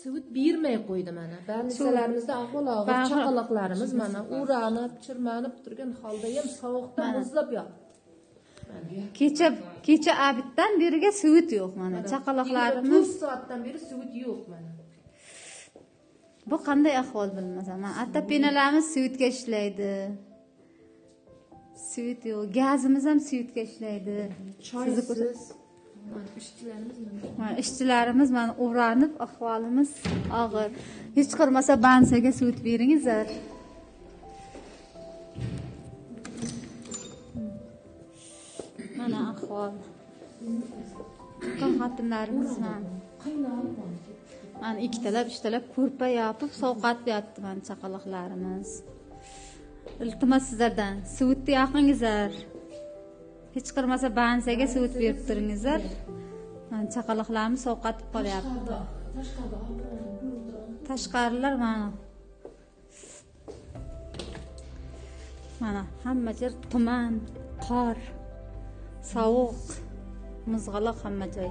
suvut bermay qo'ydi mana. Больницalarimizda ahvol og'ir chaqaloqlarimiz mana uranib chirmanib turgan holda ham sovuqdan muzlab yotibdi kecha kecha abiddan beriga suvut yo'q mana chaqaloqlarimiz to'rt soatdan beri suvut yo'q mana. Bu qanday ahvol bilmasam mana atapenalarimiz suyutga ishlaydi. Suyut yo'q gazimiz ham suyutga ishlaydi. Choysiz mana ishchilarimiz mana ishchilarimiz mana o'ranib ahvolimiz og'ir. Hech qilmasa bansaga suvut beringizlar. Mana ahvol. Xotinlarimiz mana. Mana ikkitalab uchtalab ko'rpa yopib sovqatib yotibdi mana chaqaloqlarimiz. Iltimos sizlardan suvutni yoqingizlar. Hech qilmasa bansaga suvut berib turingizlar. Mana chaqaloqlarimiz sovqatib qolyapti. Tashqarilar mana. Mana hamma yer tuman qor sovuq muzg'aloq hamma joy.